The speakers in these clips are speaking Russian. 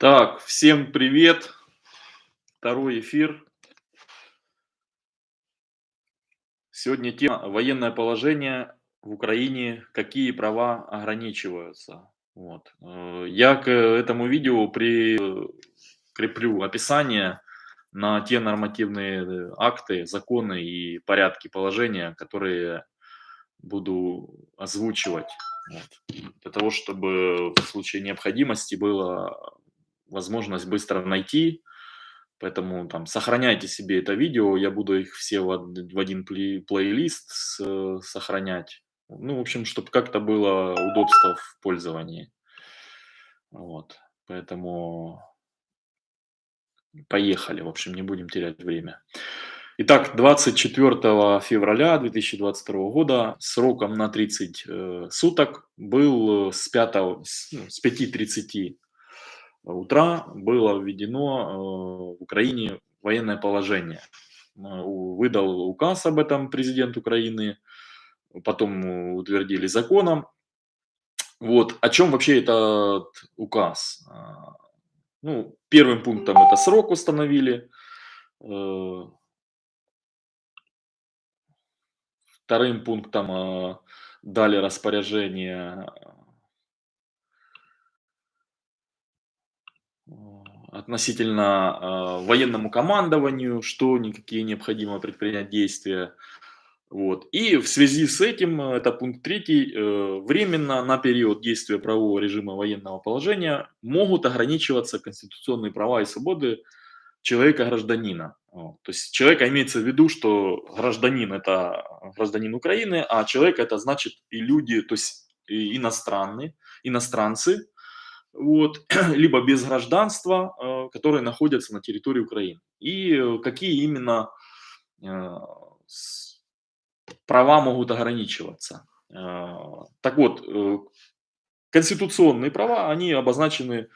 Так, всем привет. Второй эфир. Сегодня тема военное положение в Украине, какие права ограничиваются. Вот. Э, я к этому видео прикреплю описание на те нормативные акты, законы и порядки положения, которые буду озвучивать. Вот. Для того, чтобы в случае необходимости было возможность быстро найти. Поэтому там сохраняйте себе это видео, я буду их все в, один плей, плейлист с, сохранять. Ну, в общем, чтобы как-то было удобство в пользовании. Вот, поэтому поехали, в общем, не будем терять время. Итак, 24 февраля 2022 года сроком на 30 э, суток был с, 5, с 5.30 утра было введено э, в Украине военное положение. Э, выдал указ об этом президент Украины, потом утвердили законом. Вот. О чем вообще этот указ? А, ну, первым пунктом это срок установили. Э, вторым пунктом дали распоряжение относительно э, военному командованию, что никакие необходимо предпринять действия. Вот. И в связи с этим, э, это пункт третий, э, временно на период действия правового режима военного положения могут ограничиваться конституционные права и свободы человека-гражданина. То есть человека имеется в виду, что гражданин – это гражданин Украины, а человек – это значит и люди, то есть иностранные, иностранцы, вот, либо без гражданства, э, которые находятся на территории Украины. И э, какие именно э, права могут ограничиваться. Так вот, конституционные права, они обозначены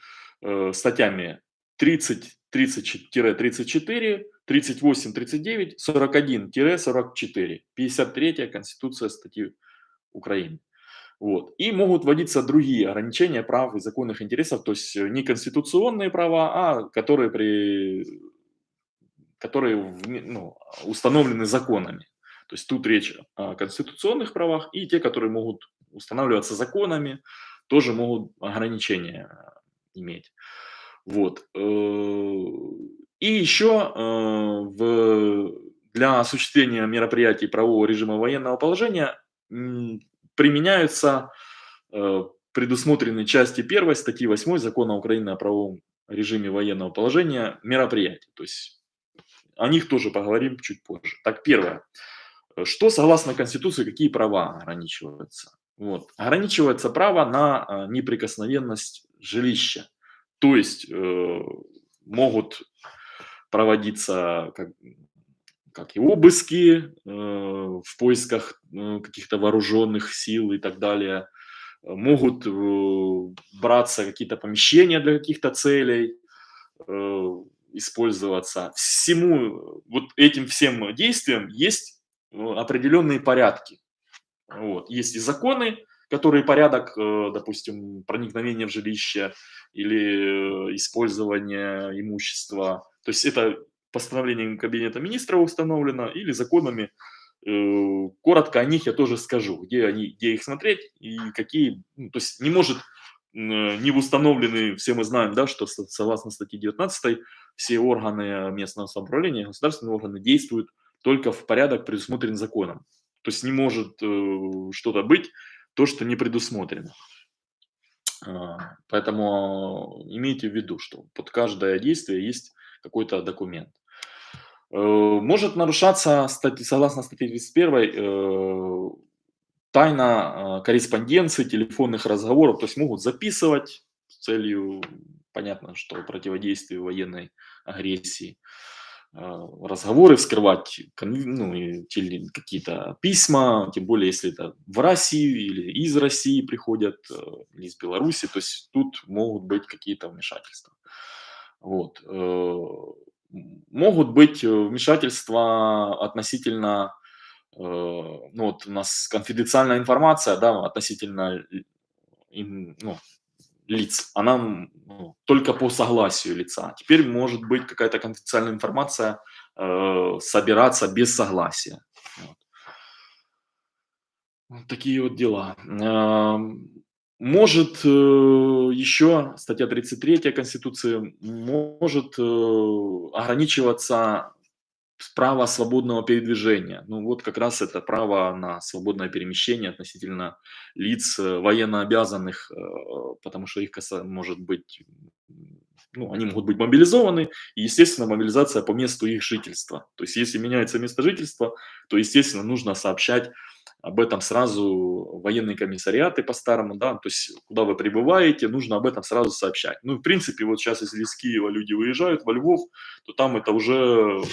статьями 30, 30-34, 38, 39, 41-44, 53 Конституция статьи Украины. Вот. И могут вводиться другие ограничения прав и законных интересов, то есть э, не конституционные права, а которые, при, которые ну, установлены законами. То есть тут речь о конституционных правах и те, которые могут устанавливаться законами, тоже могут ограничения иметь. Вот. Э, и еще э, для осуществления мероприятий правового режима военного положения применяются э, предусмотренные части 1 статьи 8 Закона Украины о правовом режиме военного положения мероприятий. То есть о них тоже поговорим чуть позже. Так, первое. Что согласно Конституции, какие права ограничиваются? Вот. Ограничивается право на э, неприкосновенность жилища. То есть э, могут проводиться как, как и обыски э, в поисках э, каких-то вооруженных сил и так далее. Могут э, браться какие-то помещения для каких-то целей, использоваться. Всему, вот этим всем действиям есть определенные порядки. Вот. Есть и законы, которые порядок, допустим, проникновения в жилище или использования имущества. То есть это постановлением Кабинета министра установлено или законами. Э, коротко о них я тоже скажу, где, они, где их смотреть и какие. Ну, то есть не может не установлены, все мы знаем, да, что согласно статье 19 все органы местного самоуправления, государственные органы действуют только в порядок, предусмотрен законом. То есть не может э, что-то быть, то, что не предусмотрено. А, поэтому имейте в виду, что под каждое действие есть какой-то документ. Э, может нарушаться, согласно статье 31, э, тайна э, корреспонденции, телефонных разговоров, то есть могут записывать с целью, понятно, что противодействию военной агрессии, разговоры вскрывать, ну, какие-то письма, тем более, если это в Россию или из России приходят, или из Беларуси, то есть тут могут быть какие-то вмешательства. Вот могут быть э, вмешательства относительно, э, ну вот у нас конфиденциальная информация, да, относительно ну, лиц, она ну, только по согласию лица. Теперь может быть какая-то конфиденциальная информация э, собираться без согласия. Вот. вот такие вот дела. Может э, еще статья 33 Конституции может э, ограничиваться право свободного передвижения. Ну вот как раз это право на свободное перемещение относительно лиц э, военно обязанных, потому что их может быть, ну, они могут быть мобилизованы, и, естественно, мобилизация по месту их жительства. То есть, если меняется место жительства, то, естественно, нужно сообщать об этом сразу военные комиссариаты по-старому, да, то есть куда вы прибываете, нужно об этом сразу сообщать. Ну, в принципе, вот сейчас, если из Киева люди выезжают во Львов, то там это уже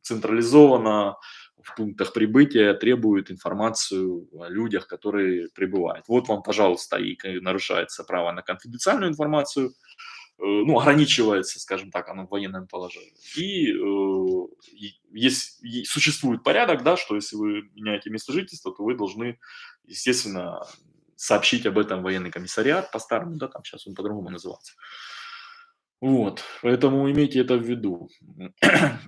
централизовано в пунктах прибытия, требует информацию о людях, которые прибывают. Вот вам, пожалуйста, и нарушается право на конфиденциальную информацию, ну, ограничивается, скажем так, оно в военном положении. И, э, есть, существует порядок, да, что если вы меняете место жительства, то вы должны, естественно, сообщить об этом военный комиссариат по-старому, да, там сейчас он по-другому называется. Вот, поэтому имейте это в виду.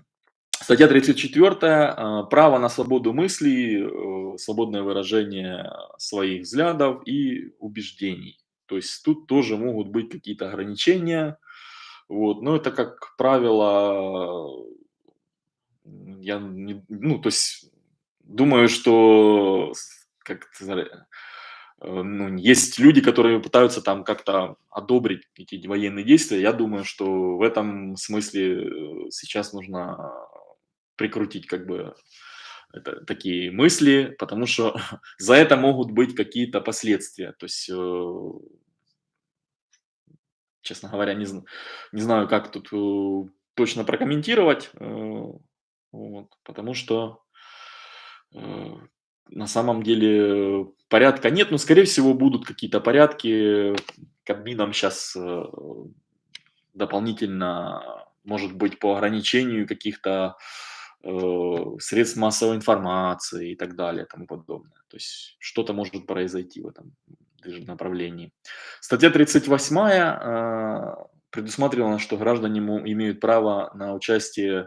Статья 34. Э, право на свободу мыслей, э, свободное выражение своих взглядов и убеждений. То есть тут тоже могут быть какие-то ограничения. Вот. Но это, как правило, я не, ну, то есть думаю, что как э, ну, есть люди, которые пытаются там как-то одобрить эти военные действия. Я думаю, что в этом смысле э, сейчас нужно прикрутить как бы это, такие мысли, потому что за это могут быть какие-то последствия. То есть, э, честно говоря, не, не знаю, как тут э, точно прокомментировать, э, вот, потому что на самом деле порядка нет, но, скорее всего, будут какие-то порядки. Кабмином сейчас дополнительно, может быть, по ограничению каких-то Э, средств массовой информации и так далее и тому подобное. То есть что-то может произойти в этом направлении. Статья 38 э, предусматривала, что граждане имеют право на участие э,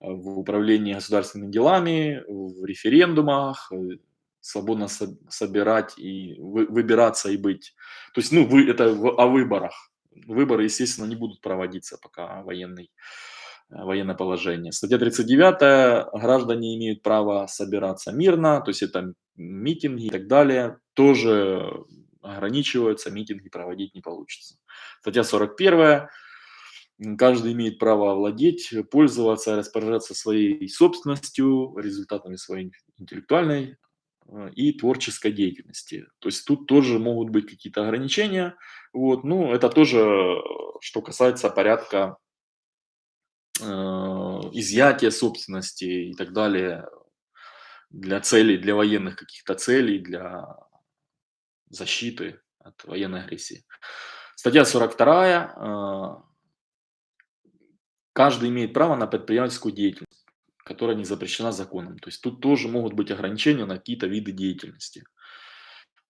в управлении государственными делами, в референдумах, свободно собирать и выбираться и быть. То есть, ну, вы, это о выборах. Выборы, естественно, не будут проводиться, пока военный Э, военное положение. Статья 39. Граждане имеют право собираться мирно, то есть это митинги и так далее. Тоже ограничиваются, митинги проводить не получится. Статья 41. Каждый имеет право владеть, пользоваться, распоряжаться своей собственностью, результатами своей интеллектуальной э, и творческой деятельности. То есть тут тоже могут быть какие-то ограничения. Вот. Ну, это тоже, что касается порядка Э, изъятия собственности и так далее для целей, для военных каких-то целей, для защиты от военной агрессии. Статья 42. Э, каждый имеет право на предпринимательскую деятельность, которая не запрещена законом. То есть тут тоже могут быть ограничения на какие-то виды деятельности.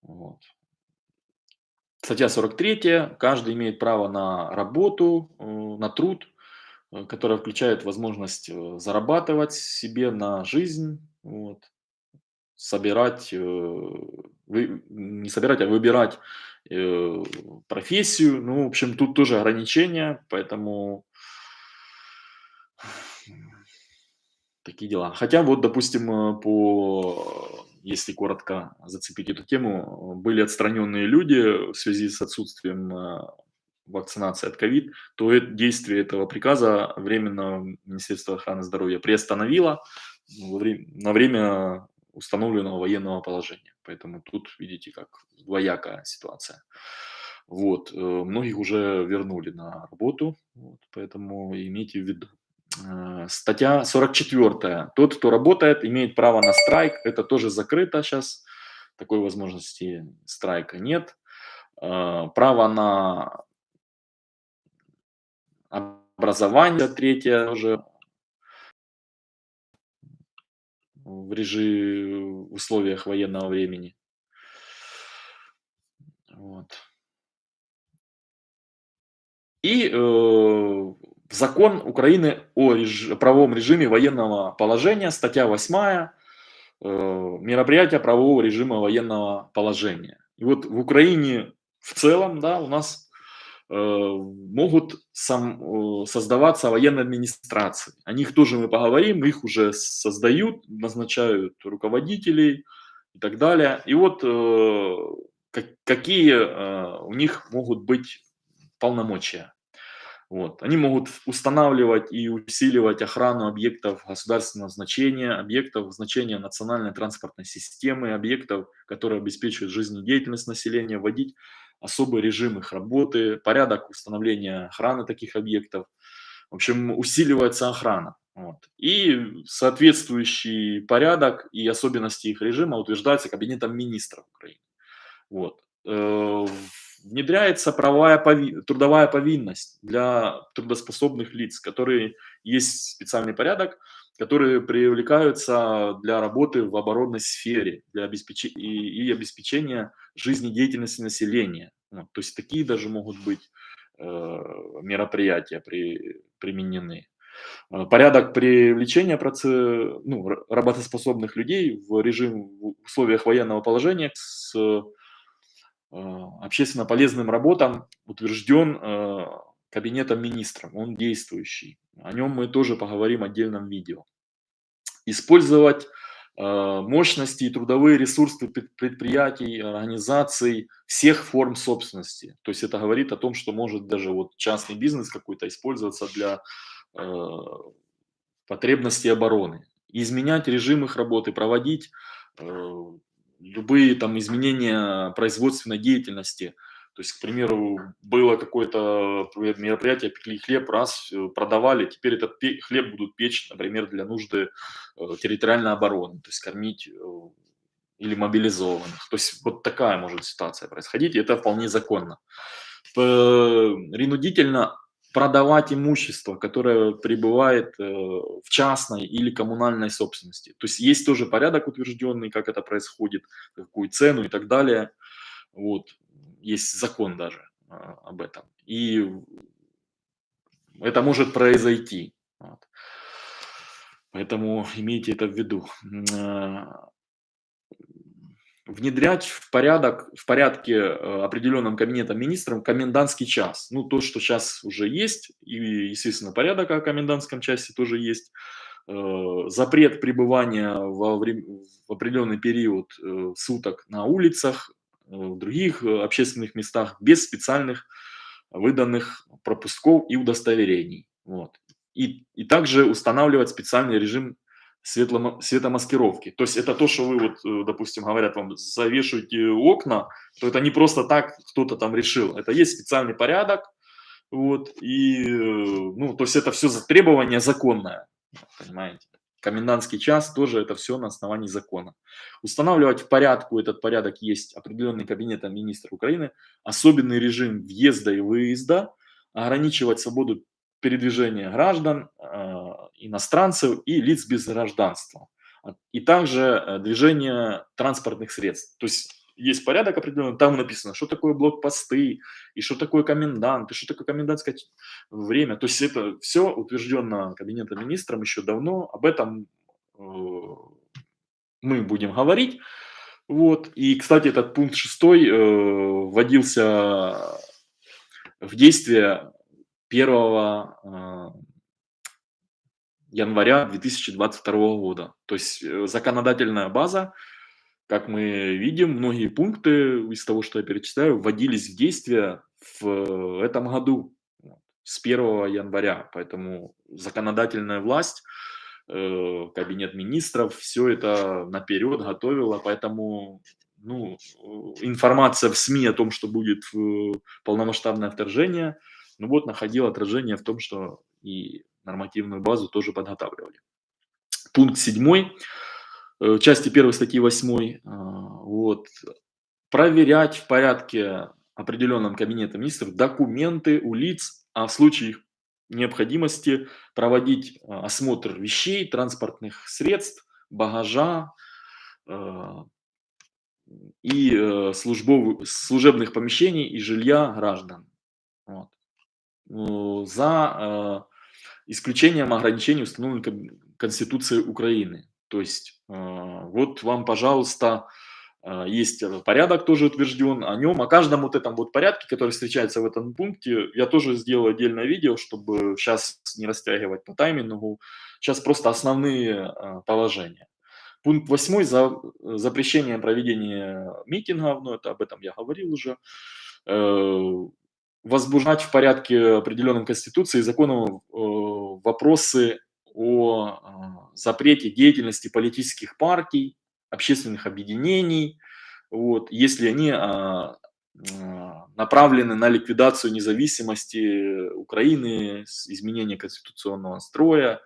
Вот. Статья 43. Каждый имеет право на работу, э, на труд, которая включает возможность э, зарабатывать себе на жизнь, вот, собирать, э, не собирать, а выбирать э, профессию. Ну, в общем, тут тоже ограничения, поэтому такие дела. Хотя вот, допустим, по, если коротко зацепить эту тему, были отстраненные люди в связи с отсутствием вакцинации от ковид, то действие этого приказа временно Министерство охраны здоровья приостановило на время установленного военного положения. Поэтому тут, видите, как двоякая ситуация. Вот, э, многих уже вернули на работу, вот, поэтому имейте в виду. Э, статья 44. Тот, кто работает, имеет право на страйк. Это тоже закрыто сейчас. Такой возможности страйка нет. Э, право на образование, третье уже в режиме, в условиях военного времени. Вот. И э, закон Украины о реж... правовом режиме военного положения, статья 8, э, мероприятия правового режима военного положения. И вот в Украине в целом, да, у нас могут сам, э, создаваться военные администрации. О них тоже мы поговорим, их уже создают, назначают руководителей и так далее. И вот э, как, какие э, у них могут быть полномочия. Вот. Они могут устанавливать и усиливать охрану объектов государственного значения, объектов значения национальной транспортной системы, объектов, которые обеспечивают жизнедеятельность населения, вводить особый режим их работы, порядок установления охраны таких объектов. В общем, усиливается охрана. Вот. И соответствующий порядок и особенности их режима утверждаются Кабинетом министров Украины. Вот. Э, внедряется правовая пови... трудовая повинность для трудоспособных лиц, которые есть специальный порядок, которые привлекаются для работы в оборонной сфере для обеспечения и, и обеспечения жизнедеятельности населения. Вот, то есть такие даже могут быть э, мероприятия при, применены. Э, порядок привлечения проце... ну, работоспособных людей в режим в условиях военного положения с Э, общественно полезным работам утвержден э, кабинетом министров, он действующий. О нем мы тоже поговорим в отдельном видео. Использовать э, мощности и трудовые ресурсы предприятий, организаций всех форм собственности. То есть это говорит о том, что может даже вот частный бизнес какой-то использоваться для потребностей обороны. изменять режим их работы, проводить любые там изменения производственной деятельности. То есть, к примеру, было какое-то мероприятие, пекли хлеб, раз э, продавали, теперь этот хлеб будут печь, например, для нужды э, территориальной обороны, то есть кормить э, или мобилизованных. То есть вот такая может ситуация происходить, и это вполне законно. Ринудительно продавать имущество, которое пребывает в частной или коммунальной собственности. То есть есть тоже порядок утвержденный, как это происходит, какую цену и так далее. Вот. Есть закон даже а, об этом. И это может произойти. Вот. Поэтому имейте это в виду. А, внедрять в порядок, в порядке э, определенном кабинетом министром комендантский час. Ну, то, что сейчас уже есть, и, естественно, порядок о комендантском часе тоже есть. Э, запрет пребывания во время, в определенный период э, суток на улицах, в других общественных местах без специальных выданных пропусков и удостоверений. Вот. И, и также устанавливать специальный режим светло, светомаскировки. То есть это то, что вы, вот, э, допустим, говорят вам, завешивайте окна, то это не просто так кто-то там решил. Это есть специальный порядок, вот, и, э, ну, то есть это все требование законное, понимаете. Комендантский час тоже это все на основании закона. Устанавливать в порядку этот порядок есть определенный кабинетом министра Украины, особенный режим въезда и выезда, ограничивать свободу передвижения граждан, а, иностранцев и лиц без гражданства. И также э, движение транспортных средств. То есть есть порядок определенный, там написано, что такое блокпосты, и что такое комендант, и что такое комендантское время. То есть это все утверждено Кабинетом министром еще давно, об этом э, мы будем говорить. Вот. И, кстати, этот пункт шестой э, вводился в действие 1 а, января 2022 года. То есть э, законодательная база, как мы видим, многие пункты из того, что я перечисляю, вводились в действие в этом году, с 1 января. Поэтому законодательная власть, э, кабинет министров, все это наперед готовила, поэтому ну, информация в СМИ о том, что будет полномасштабное вторжение – ну вот, находил отражение в том, что и нормативную базу тоже подготавливали. Пункт 7, э, части 1 статьи 8, а, вот, проверять в порядке определенном кабинета министров документы у лиц, а в случае их необходимости проводить а, осмотр вещей, транспортных средств, багажа и э, службов, служебных помещений и жилья граждан. Вот. э, за исключением ограничений, установленных Конституцией Украины. То есть вот вам, пожалуйста, есть порядок тоже утвержден о нем, о каждом вот этом вот порядке, который встречается в этом пункте, я тоже сделал отдельное видео, чтобы сейчас не растягивать по таймингу. Сейчас просто основные положения. Пункт 8 за запрещение проведения митингов, ну это об этом я говорил уже, э, возбуждать в порядке определенном Конституции и законом э, вопросы о а, запрете деятельности политических партий, общественных объединений, вот, если они а, а, направлены на ликвидацию независимости Украины, изменение конституционного строя,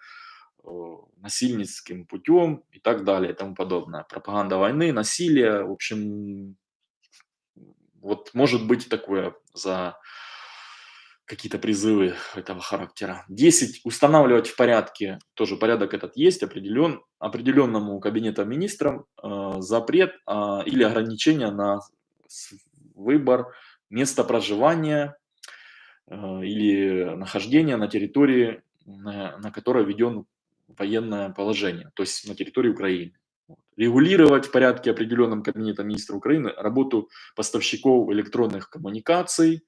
Э, насильницким путем и так далее и тому подобное. Пропаганда войны, насилие, в общем, вот может быть такое за какие-то призывы этого характера. 10. Устанавливать в порядке, тоже порядок этот есть, определен, определенному кабинетом министрам э, запрет э, или ограничение на выбор места проживания э, или нахождения на территории, на, на которой введен военное положение, то есть на территории Украины. Регулировать в порядке определенном Кабинета министра Украины работу поставщиков электронных коммуникаций,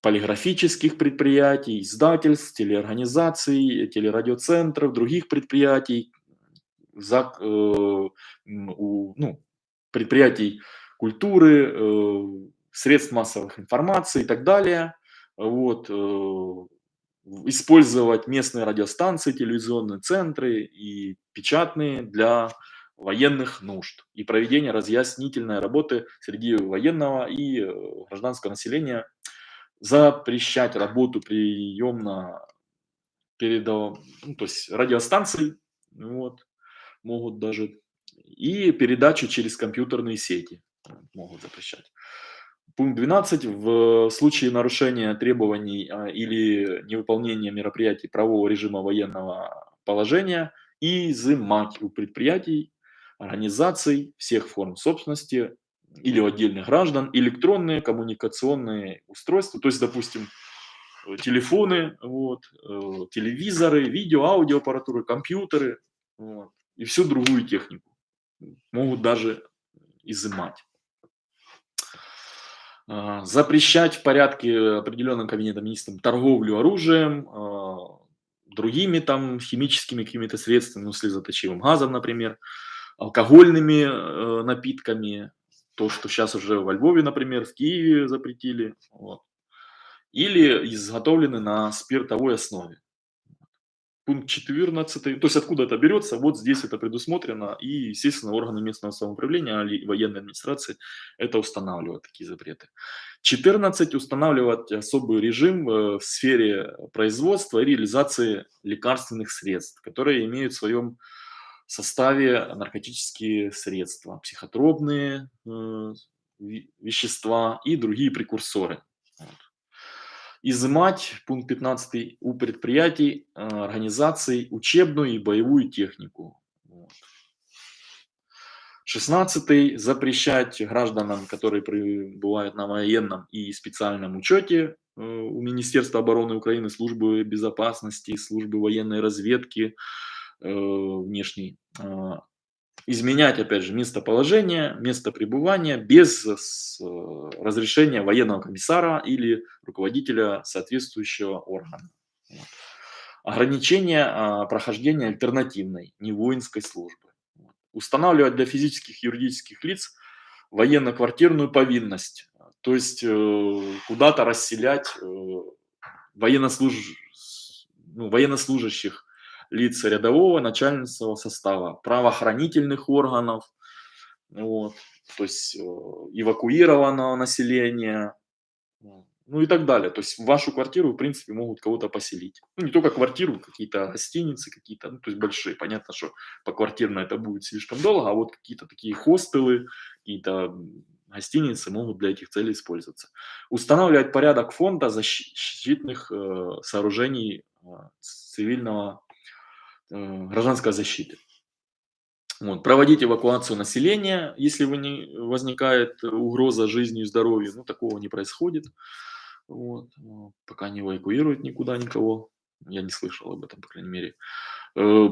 полиграфических предприятий, издательств, телеорганизаций, телерадиоцентров, других предприятий, за, э, у, ну, предприятий культуры, э, средств массовых информации и так далее. Вот, э, использовать местные радиостанции, телевизионные центры и печатные для военных нужд и проведение разъяснительной работы среди военного и э, гражданского населения, запрещать работу приемно передав... ну, то есть радиостанций, вот, могут даже, и передачу через компьютерные сети могут запрещать. Пункт 12. В случае нарушения требований а, или невыполнения мероприятий правового режима военного положения изымать у предприятий, организаций всех форм собственности или у отдельных граждан электронные коммуникационные устройства, то есть, допустим, телефоны, вот, э, телевизоры, видео, аудиоаппаратуры, компьютеры вот, и всю другую технику могут даже изымать. А, запрещать в порядке определенным кабинетом министром торговлю оружием, а, другими там химическими какими-то средствами, ну, слезоточивым газом, например, алкогольными э, напитками, то, что сейчас уже во Львове, например, в Киеве запретили, вот. или изготовлены на спиртовой основе пункт 14, то есть откуда это берется, вот здесь это предусмотрено, и, естественно, органы местного самоуправления или военной администрации это устанавливают, такие запреты. 14. Устанавливать особый режим э, в сфере производства и реализации лекарственных средств, которые имеют в своем составе наркотические средства, психотропные э, вещества и другие прекурсоры. Вот изымать, пункт 15, у предприятий, э, организаций учебную и боевую технику. Вот. 16. Запрещать гражданам, которые пребывают на военном и специальном учете э, у Министерства обороны Украины, службы безопасности, службы военной разведки, э, внешней, изменять, опять же, местоположение, место пребывания без э, разрешения военного комиссара или руководителя соответствующего органа. Ограничение а, прохождения альтернативной, не воинской службы. Устанавливать для физических и юридических лиц военно-квартирную повинность, то есть э, куда-то расселять э, военнослуж... ну, военнослужащих лиц рядового начальственного состава, правоохранительных органов, вот, то есть э, эвакуированного населения, ну и так далее. То есть в вашу квартиру, в принципе, могут кого-то поселить. Ну, не только квартиру, какие-то гостиницы, какие-то, ну, то есть большие. Понятно, что по квартирно это будет слишком долго, а вот какие-то такие хостелы, какие-то гостиницы могут для этих целей использоваться. Устанавливать порядок фонда защитных э, сооружений э, цивильного гражданской защиты. Вот. Проводить эвакуацию населения, если вы не, возникает угроза жизни и здоровью, ну такого не происходит. Вот, э, пока не эвакуируют никуда никого. Я не слышал об этом, по крайней мере. Э,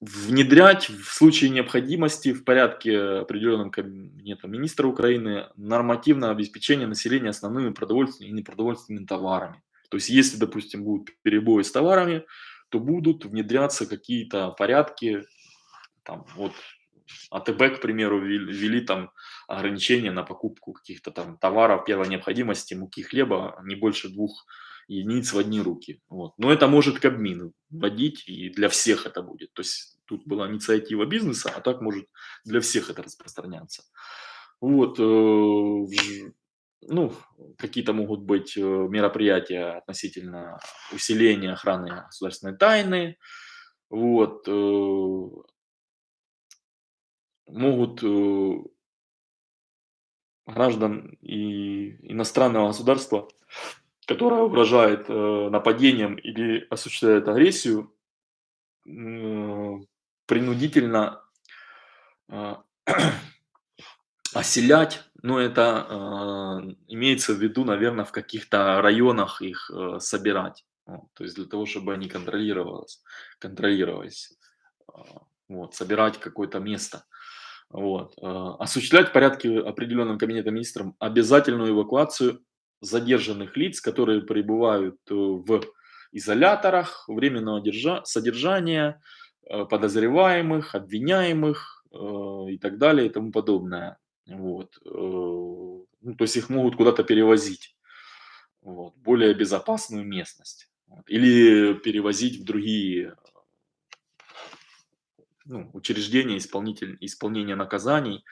внедрять в случае необходимости в порядке, определенном Кабинетом Министра Украины, нормативное обеспечение населения основными продовольственными и непродовольственными товарами. То есть, если, допустим, будут перебои с товарами, то будут внедряться какие-то порядки, там, вот АТБ, к примеру, ввели там ограничения на покупку каких-то там товаров первой необходимости, муки, хлеба, не больше двух единиц в одни руки. Вот. Но это может Кабмин вводить, и для всех это будет. То есть тут была инициатива бизнеса, а так может для всех это распространяться. Вот. Э, ну, какие-то могут быть э, мероприятия относительно усиления охраны государственной тайны. Вот. Э, могут граждан и иностранного государства которая угрожает э, нападением или осуществляет агрессию, э, принудительно э, оселять, но это э, имеется в виду, наверное, в каких-то районах их э, собирать. Вот, то есть для того, чтобы они контролировались, контролировались э, вот, собирать какое-то место. Вот, э, осуществлять в порядке определенным кабинетом министром обязательную эвакуацию задержанных лиц, которые пребывают э, в изоляторах временного держа содержания, э, подозреваемых, обвиняемых э, и так далее и тому подобное. Вот. Ну, то есть их могут куда-то перевозить, вот, более безопасную местность. Или перевозить в другие ну, учреждения исполнитель, исполнения наказаний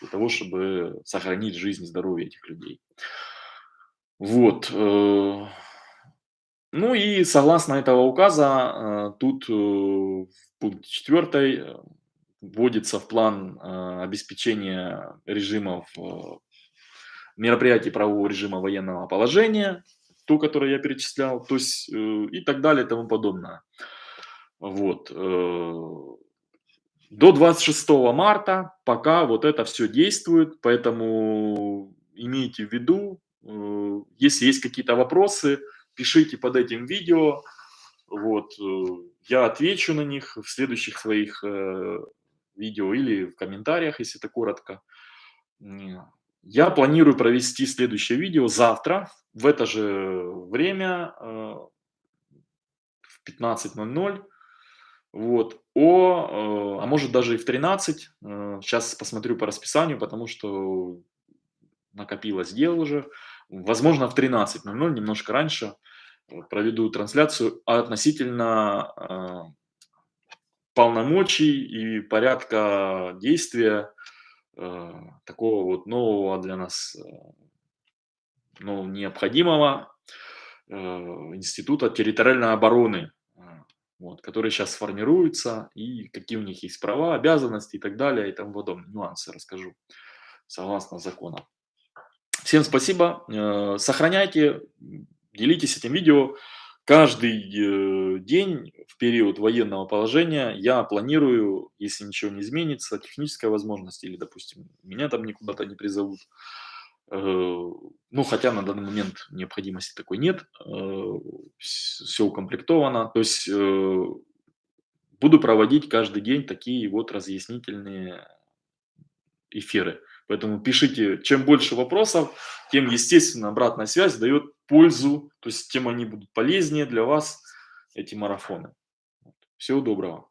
для того, чтобы сохранить жизнь и здоровье этих людей. Вот. Э, ну и согласно этого указа, э, тут э, в пункте 4 вводится в план обеспечения режимов мероприятий правового режима военного положения, то, которое я перечислял, то есть и так далее и тому подобное. Вот. До 26 марта пока вот это все действует, поэтому имейте в виду, Э, если есть какие-то вопросы, пишите под этим видео. Вот, э, я отвечу на них в следующих своих э, видео или в комментариях, если это коротко. Я планирую провести следующее видео завтра в это же время в 15.00. Вот, о, а может даже и в 13. Сейчас посмотрю по расписанию, потому что накопилось дел уже. Возможно, в 13.00, немножко раньше, проведу трансляцию относительно э, полномочий и порядка действия э, такого вот нового для нас, э, ну, необходимого э, института территориальной обороны, э, вот, который сейчас формируется, и какие у них есть права, обязанности и так далее, и тому подобное. Нюансы расскажу согласно законам. Всем спасибо. Э, сохраняйте, делитесь этим видео. Каждый э, день в период военного положения я планирую, если ничего не изменится, техническая возможность или, допустим, меня там никуда-то не призовут. Э, ну, хотя на данный момент необходимости такой нет, все укомплектовано. То есть буду проводить каждый день такие вот разъяснительные эфиры. Поэтому пишите, чем больше вопросов, тем, естественно, обратная связь дает пользу, то есть тем они будут полезнее для вас, эти марафоны. Всего доброго.